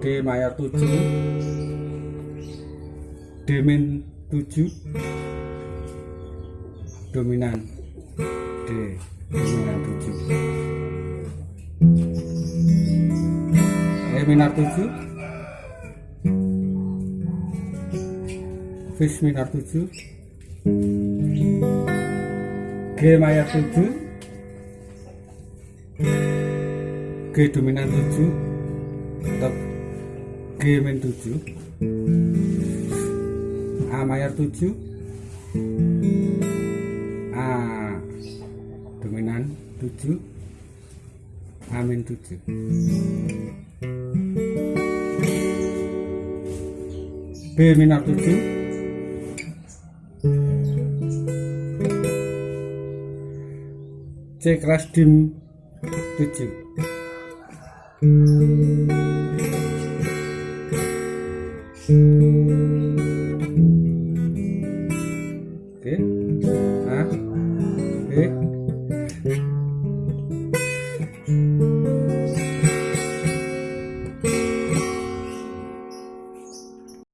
D mayor 7 D min 7 dominan D dominan 7 E minor 7 Fis minor 7 G mayor 7 G dominan 7 atau G min 7 A mayor 7 A dominan 7 A min 7 B minor 7 C keras dim 7 Oke. A B